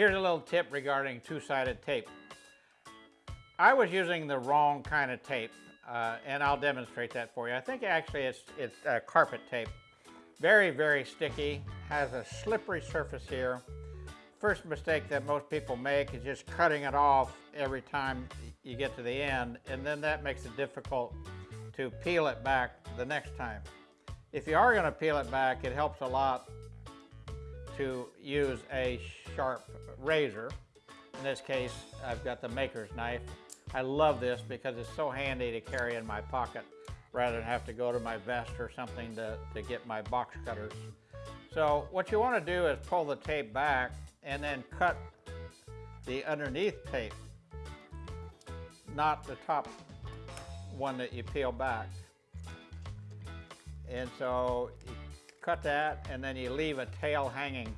Here's a little tip regarding two-sided tape. I was using the wrong kind of tape, uh, and I'll demonstrate that for you. I think actually it's, it's uh, carpet tape. Very, very sticky, has a slippery surface here. First mistake that most people make is just cutting it off every time you get to the end, and then that makes it difficult to peel it back the next time. If you are going to peel it back, it helps a lot to use a sharp razor. In this case, I've got the maker's knife. I love this because it's so handy to carry in my pocket rather than have to go to my vest or something to, to get my box cutters. So what you want to do is pull the tape back and then cut the underneath tape, not the top one that you peel back. And so cut that and then you leave a tail hanging.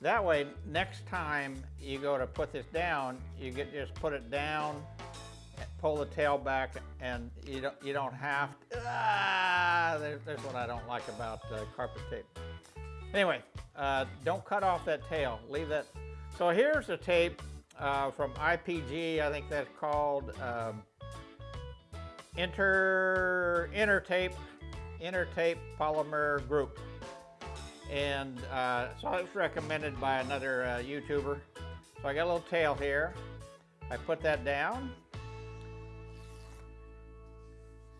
That way, next time you go to put this down, you get just put it down, pull the tail back, and you don't you don't have. To, ah, there's, what I don't like about uh, carpet tape. Anyway, uh, don't cut off that tail. Leave that. So here's the tape uh, from IPG. I think that's called um, Inter Intertape Intertape Polymer Group. And uh, so it's recommended by another uh, YouTuber. So I got a little tail here. I put that down.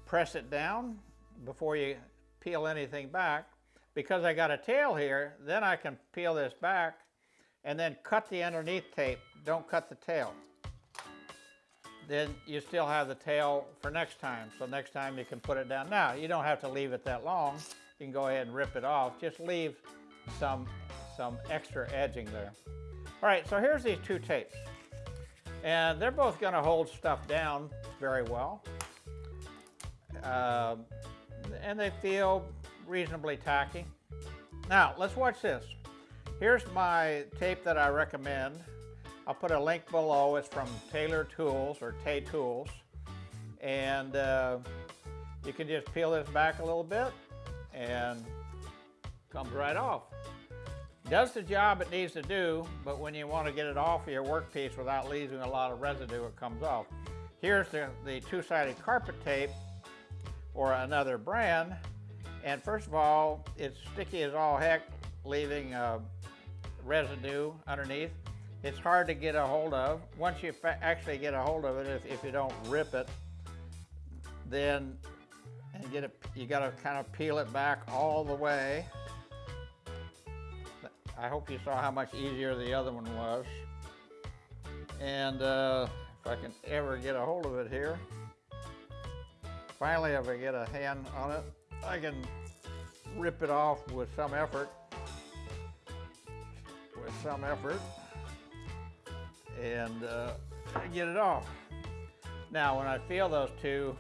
Press it down before you peel anything back because I got a tail here, then I can peel this back and then cut the underneath tape. Don't cut the tail. Then you still have the tail for next time. So next time you can put it down. Now, you don't have to leave it that long. You can go ahead and rip it off. Just leave some, some extra edging there. All right, so here's these two tapes. And they're both gonna hold stuff down very well. Uh, and they feel reasonably tacky. Now, let's watch this. Here's my tape that I recommend. I'll put a link below. It's from Taylor Tools or Tay Tools. And uh, you can just peel this back a little bit and comes right off. Does the job it needs to do, but when you want to get it off of your workpiece without leaving a lot of residue, it comes off. Here's the, the two-sided carpet tape or another brand and first of all, it's sticky as all heck, leaving uh, residue underneath. It's hard to get a hold of. Once you actually get a hold of it, if, if you don't rip it, then and get it, you got to kind of peel it back all the way. I hope you saw how much easier the other one was. And uh, if I can ever get a hold of it here, finally if I get a hand on it, I can rip it off with some effort, with some effort, and uh, get it off. Now, when I feel those two,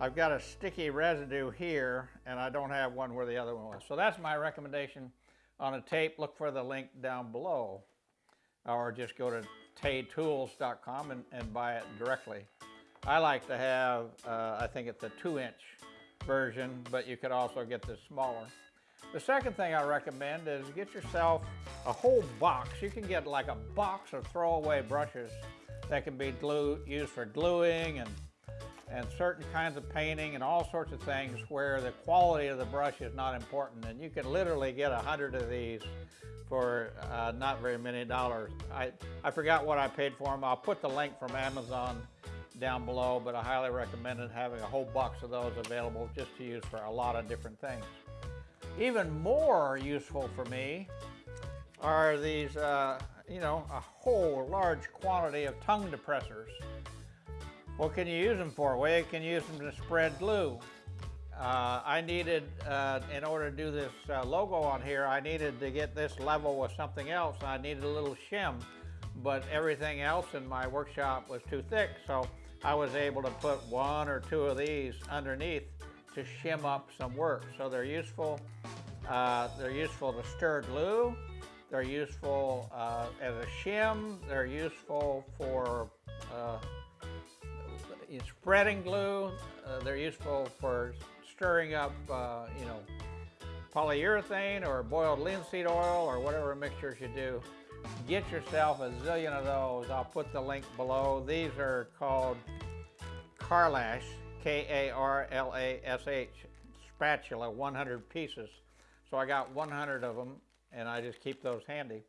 I've got a sticky residue here, and I don't have one where the other one was. So that's my recommendation on a tape. Look for the link down below, or just go to taytools.com and, and buy it directly. I like to have, uh, I think it's a two inch version, but you could also get the smaller. The second thing I recommend is get yourself a whole box. You can get like a box of throwaway brushes that can be glue, used for gluing and, and certain kinds of painting and all sorts of things where the quality of the brush is not important. And you can literally get a hundred of these for uh, not very many dollars. I, I forgot what I paid for them. I'll put the link from Amazon down below, but I highly recommend having a whole box of those available just to use for a lot of different things. Even more useful for me are these, uh, you know, a whole large quantity of tongue depressors. What can you use them for? Well, you can use them to spread glue. Uh, I needed, uh, in order to do this uh, logo on here, I needed to get this level with something else. I needed a little shim, but everything else in my workshop was too thick, so I was able to put one or two of these underneath to shim up some work. So they're useful. Uh, they're useful to stir glue. They're useful uh, as a shim. They're useful for uh, spreading glue. Uh, they're useful for stirring up, uh, you know, polyurethane or boiled linseed oil or whatever mixtures you do. get yourself a zillion of those. I'll put the link below. These are called Karlash, K-A-R-L-A-S-H, spatula, 100 pieces. So I got 100 of them, and I just keep those handy.